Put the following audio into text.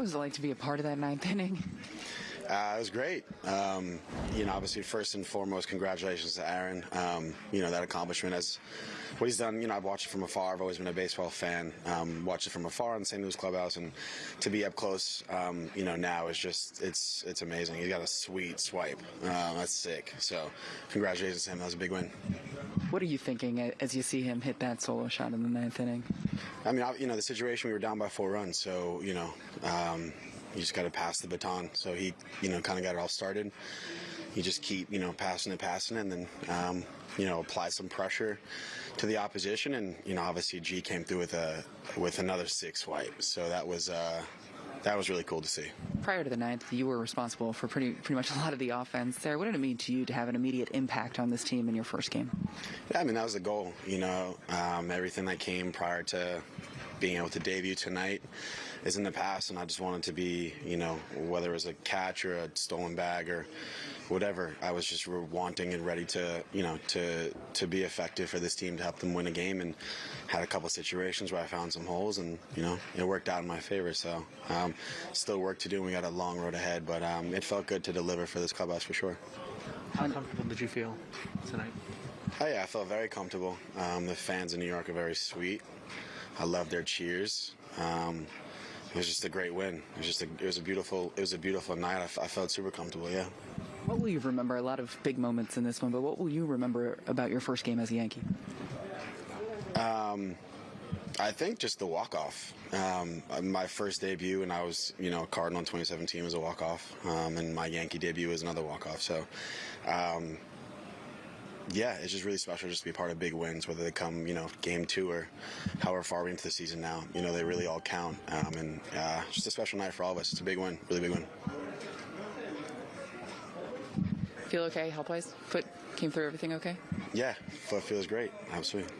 was it like to be a part of that ninth inning? Uh, it was great. Um, you know, obviously, first and foremost, congratulations to Aaron. Um, you know, that accomplishment as what he's done. You know, I've watched it from afar. I've always been a baseball fan. Um, watched it from afar in St. Louis clubhouse, and to be up close, um, you know, now is just it's it's amazing. He's got a sweet swipe. Uh, that's sick. So, congratulations to him. That was a big win. What are you thinking as you see him hit that solo shot in the ninth inning? I mean, you know, the situation we were down by four runs, so you know. Um, you just got to pass the baton. So he, you know, kind of got it all started. You just keep, you know, passing and passing, and then, um, you know, apply some pressure to the opposition. And you know, obviously, G came through with a with another six wipe. So that was. Uh, that was really cool to see. Prior to the ninth, you were responsible for pretty pretty much a lot of the offense there. What did it mean to you to have an immediate impact on this team in your first game? Yeah, I mean that was the goal. You know, um, everything that came prior to being able to debut tonight is in the past, and I just wanted to be, you know, whether it was a catch or a stolen bag or whatever, I was just wanting and ready to, you know, to to be effective for this team to help them win a game, and had a couple situations where I found some holes, and you know, it worked out in my favor. So, um, still work to do. and We got a long road ahead, but um, it felt good to deliver for this clubhouse for sure. How comfortable did you feel tonight? Oh yeah, I felt very comfortable. Um, the fans in New York are very sweet. I love their cheers. Um, it was just a great win. It was just a, it was a beautiful it was a beautiful night. I, I felt super comfortable. Yeah. What will you remember? A lot of big moments in this one, but what will you remember about your first game as a Yankee? Um, I think just the walk off. Um, my first debut, and I was you know a Cardinal in 2017 was a walk off, um, and my Yankee debut was another walk off. So. Um, yeah, it's just really special just to be part of big wins, whether they come, you know, game two or however far we into the season now. You know, they really all count. Um, and uh, just a special night for all of us. It's a big win, really big win. Feel okay health wise? Foot came through everything okay? Yeah, foot feels great. Absolutely.